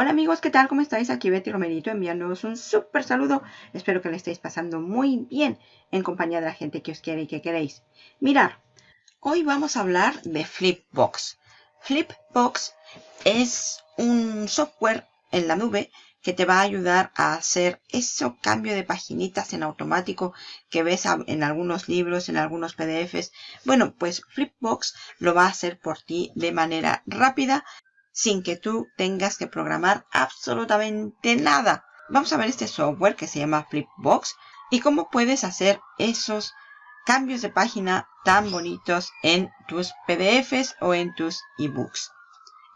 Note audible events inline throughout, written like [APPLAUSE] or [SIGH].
Hola amigos, ¿qué tal? ¿Cómo estáis? Aquí Betty Romerito enviándoos un súper saludo. Espero que le estéis pasando muy bien en compañía de la gente que os quiere y que queréis. Mirar, hoy vamos a hablar de Flipbox. Flipbox es un software en la nube que te va a ayudar a hacer ese cambio de paginitas en automático que ves en algunos libros, en algunos PDFs. Bueno, pues Flipbox lo va a hacer por ti de manera rápida sin que tú tengas que programar absolutamente nada. Vamos a ver este software que se llama Flipbox y cómo puedes hacer esos cambios de página tan bonitos en tus PDFs o en tus ebooks.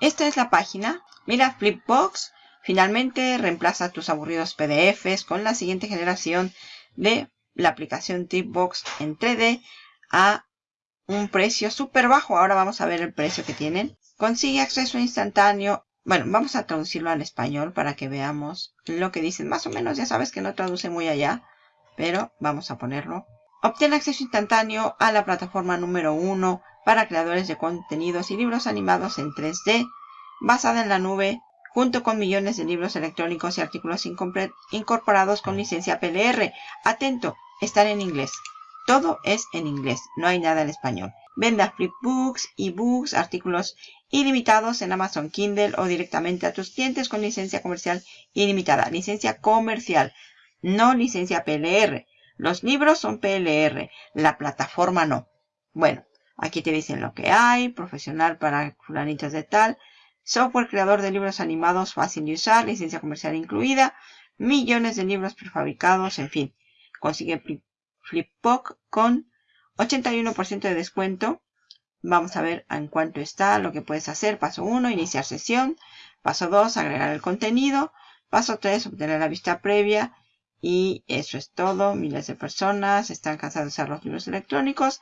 Esta es la página. Mira, Flipbox finalmente reemplaza tus aburridos PDFs con la siguiente generación de la aplicación Flipbox en 3D a un precio súper bajo. Ahora vamos a ver el precio que tienen. Consigue acceso instantáneo. Bueno, vamos a traducirlo al español para que veamos lo que dicen. Más o menos ya sabes que no traduce muy allá, pero vamos a ponerlo. Obtiene acceso instantáneo a la plataforma número 1 para creadores de contenidos y libros animados en 3D, basada en la nube, junto con millones de libros electrónicos y artículos incorporados con licencia PLR. Atento, están en inglés. Todo es en inglés, no hay nada en español. Venda flipbooks, ebooks, artículos ilimitados en Amazon Kindle o directamente a tus clientes con licencia comercial ilimitada. Licencia comercial, no licencia PLR. Los libros son PLR, la plataforma no. Bueno, aquí te dicen lo que hay, profesional para fulanitos de tal, software creador de libros animados fácil de usar, licencia comercial incluida, millones de libros prefabricados, en fin. Consigue Flipbook con 81% de descuento. Vamos a ver en cuánto está lo que puedes hacer. Paso 1, iniciar sesión. Paso 2, agregar el contenido. Paso 3, obtener la vista previa. Y eso es todo. Miles de personas están cansadas de usar los libros electrónicos.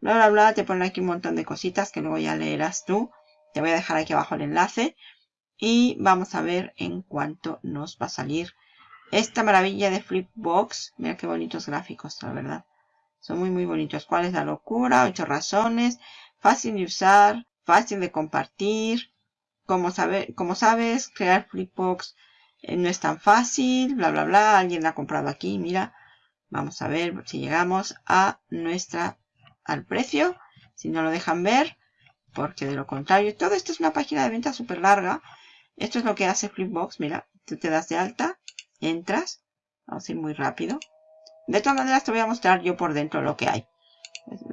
Bla, bla, bla. Te ponen aquí un montón de cositas que luego ya leerás tú. Te voy a dejar aquí abajo el enlace. Y vamos a ver en cuánto nos va a salir esta maravilla de Flipbox. Mira qué bonitos gráficos, la verdad. Son muy, muy bonitos. ¿Cuál es la locura? Ocho razones. Fácil de usar. Fácil de compartir. Como, sabe, como sabes, crear Flipbox eh, no es tan fácil. Bla, bla, bla. Alguien la ha comprado aquí. Mira. Vamos a ver si llegamos a nuestra, al precio. Si no lo dejan ver. Porque de lo contrario, todo esto es una página de venta súper larga. Esto es lo que hace Flipbox. Mira, tú te das de alta. Entras. Vamos a ir muy rápido. De todas maneras te voy a mostrar yo por dentro lo que hay.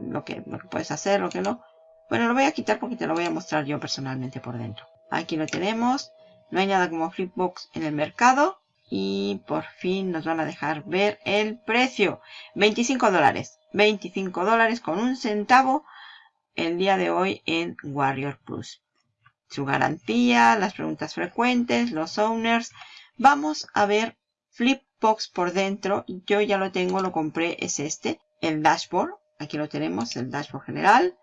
Lo que, puedes hacer, lo que no. Bueno, lo voy a quitar porque te lo voy a mostrar yo personalmente por dentro. Aquí lo tenemos. No hay nada como Flipbox en el mercado. Y por fin nos van a dejar ver el precio. 25 dólares. 25 dólares con un centavo el día de hoy en Warrior Plus. Su garantía, las preguntas frecuentes, los owners. Vamos a ver Flip box por dentro. Yo ya lo tengo, lo compré, es este. El dashboard. Aquí lo tenemos, el dashboard general.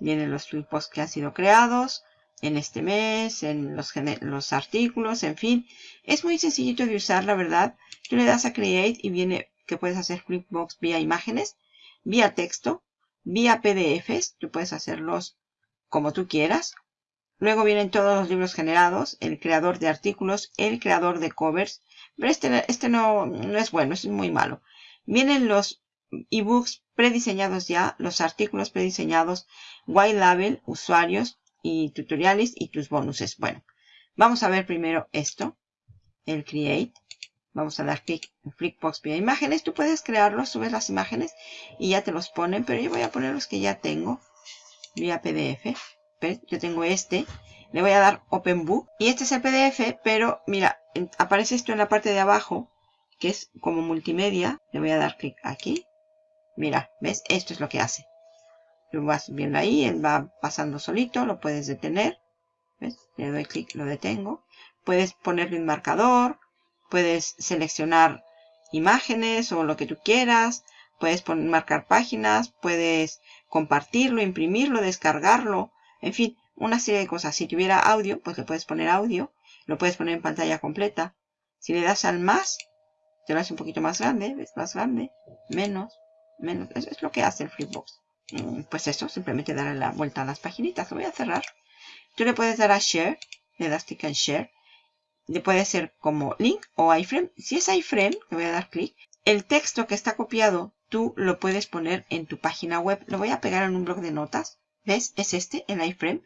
Vienen los flipbox que han sido creados en este mes, en los, los artículos, en fin. Es muy sencillito de usar, la verdad. Tú le das a Create y viene que puedes hacer Flipbox vía imágenes, vía texto, vía PDFs. Tú puedes hacerlos como tú quieras. Luego vienen todos los libros generados, el creador de artículos, el creador de covers, pero este, este no, no es bueno, es muy malo. Vienen los ebooks prediseñados ya, los artículos prediseñados, white label, usuarios y tutoriales y tus bonuses. Bueno, vamos a ver primero esto, el create. Vamos a dar clic en Flickbox vía imágenes. Tú puedes crearlos, subes las imágenes y ya te los ponen, pero yo voy a poner los que ya tengo vía PDF. Yo tengo este. Le voy a dar Open Book. Y este es el PDF, pero mira, aparece esto en la parte de abajo, que es como multimedia. Le voy a dar clic aquí. Mira, ¿ves? Esto es lo que hace. Lo vas viendo ahí, él va pasando solito, lo puedes detener. ¿Ves? Le doy clic, lo detengo. Puedes ponerle un marcador, puedes seleccionar imágenes o lo que tú quieras. Puedes marcar páginas, puedes compartirlo, imprimirlo, descargarlo. En fin, una serie de cosas. Si tuviera audio, pues le puedes poner audio. Lo puedes poner en pantalla completa. Si le das al más, te lo hace un poquito más grande. ¿Ves? Más grande. Menos. Menos. Eso es lo que hace el Flipbox. Mm, pues eso, simplemente darle la vuelta a las paginitas. Lo voy a cerrar. Tú le puedes dar a Share. Le das clic en Share. puede ser como link o iframe. Si es iframe, le voy a dar clic. El texto que está copiado, tú lo puedes poner en tu página web. Lo voy a pegar en un blog de notas. Es este, el iframe.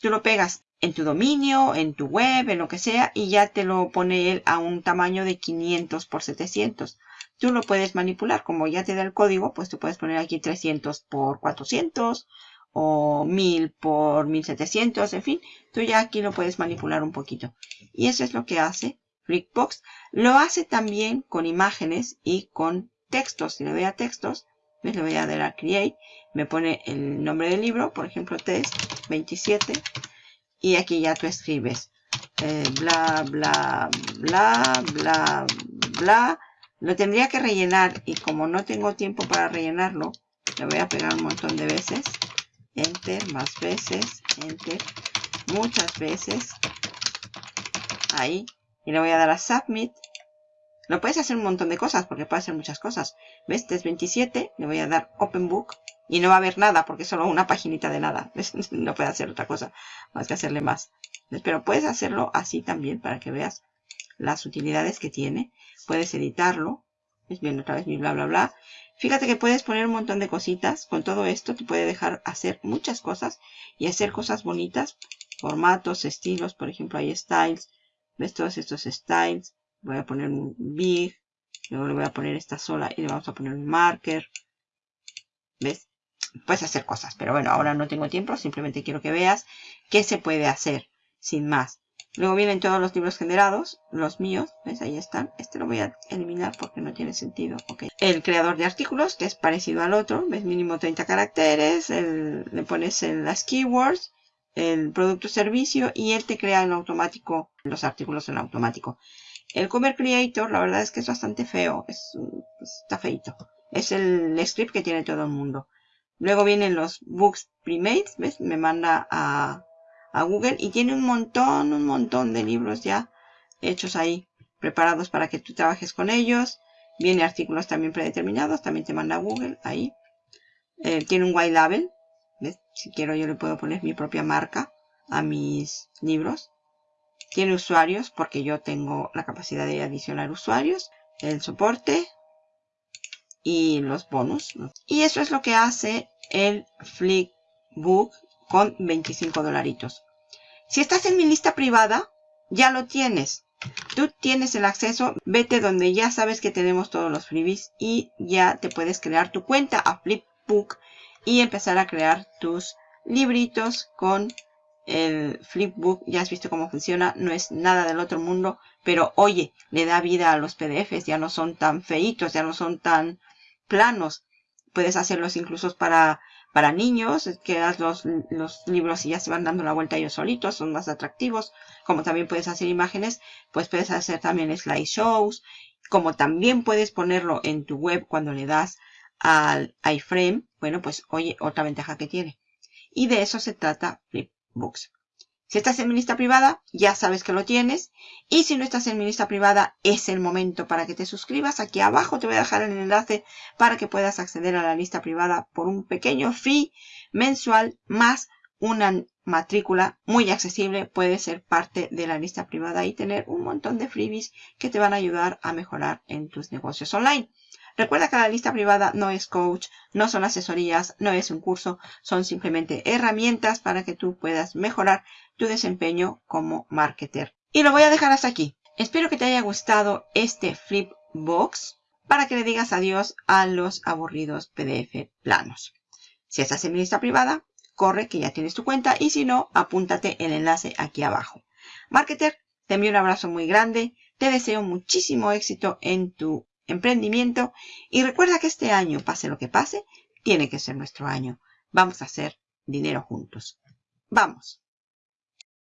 Tú lo pegas en tu dominio, en tu web, en lo que sea, y ya te lo pone él a un tamaño de 500 por 700. Tú lo puedes manipular, como ya te da el código, pues tú puedes poner aquí 300 por 400 o 1000 por 1700, en fin, tú ya aquí lo puedes manipular un poquito. Y eso es lo que hace Flipbox. Lo hace también con imágenes y con textos. Si le doy a textos, le voy a dar a Create, me pone el nombre del libro, por ejemplo, test 27, y aquí ya tú escribes eh, bla, bla, bla, bla, bla. Lo tendría que rellenar y como no tengo tiempo para rellenarlo, le voy a pegar un montón de veces enter, más veces, enter, muchas veces, ahí, y le voy a dar a submit. Lo puedes hacer un montón de cosas, porque puede hacer muchas cosas. ¿Ves? Este es 27, le voy a dar open book, y no va a haber nada, porque es solo una paginita de nada. [LAUGHS] No puede hacer otra cosa, más que hacerle más. Pero puedes hacerlo así también, para que veas las utilidades que tiene. Puedes editarlo. Es bien, otra vez mi bla, bla, bla. Fíjate que puedes poner un montón de cositas. Con todo esto te puede dejar hacer muchas cosas y hacer cosas bonitas. Formatos, estilos, por ejemplo, hay styles. ¿Ves todos estos styles? Voy a poner un big. Luego le voy a poner esta sola y le vamos a poner un marker. ¿Ves? Puedes hacer cosas, pero bueno, ahora no tengo tiempo. Simplemente quiero que veas qué se puede hacer sin más. Luego vienen todos los libros generados, los míos, ¿ves? Ahí están. Este lo voy a eliminar porque no tiene sentido. Okay. El creador de artículos, que es parecido al otro, ¿ves? Mínimo 30 caracteres, le pones las keywords, el producto servicio y él te crea en automático los artículos en automático. El Cover Creator, la verdad es que es bastante feo, es, está feito. Es el script que tiene todo el mundo. Luego vienen los books premade, ¿ves? Me manda a a Google y tiene un montón, un montón de libros ya hechos ahí, preparados para que tú trabajes con ellos. Viene artículos también predeterminados, también te manda a Google ahí. Eh, tiene un white label, si quiero yo le puedo poner mi propia marca a mis libros. Tiene usuarios porque yo tengo la capacidad de adicionar usuarios. El soporte y los bonus. Y eso es lo que hace el Flickbook con 25 dolaritos. Si estás en mi lista privada, ya lo tienes. Tú tienes el acceso, vete donde ya sabes que tenemos todos los freebies y ya te puedes crear tu cuenta a Flipbook y empezar a crear tus libritos con el Flipbook. Ya has visto cómo funciona, no es nada del otro mundo, pero oye, le da vida a los PDFs, ya no son tan feitos, ya no son tan planos. Puedes hacerlos incluso para para niños, que los, los libros y ya se van dando la vuelta ellos solitos, son más atractivos. Como también puedes hacer imágenes, pues puedes hacer también slideshows. Como también puedes ponerlo en tu web cuando le das al iframe. Bueno, pues oye, otra ventaja que tiene. Y de eso se trata Si estás en mi lista privada, ya sabes que lo tienes. Y si no estás en mi lista privada, es el momento para que te suscribas. Aquí abajo te voy a dejar el enlace para que puedas acceder a la lista privada por un pequeño fee mensual más una matrícula muy accesible. Puedes ser parte de la lista privada y tener un montón de freebies que te van a ayudar a mejorar en tus negocios online. Recuerda que la lista privada no es coach, no son asesorías, no es un curso, son simplemente herramientas para que tú puedas mejorar tu desempeño como marketer. Y lo voy a dejar hasta aquí. Espero que te haya gustado este Flipbox para que le digas adiós a los aburridos PDF planos. Si estás en mi lista privada, corre que ya tienes tu cuenta y si no, apúntate el enlace aquí abajo. Marketer, te envío un abrazo muy grande, te deseo muchísimo éxito en tu emprendimiento y recuerda que este año, pase lo que pase, tiene que ser nuestro año. Vamos a hacer dinero juntos. Vamos.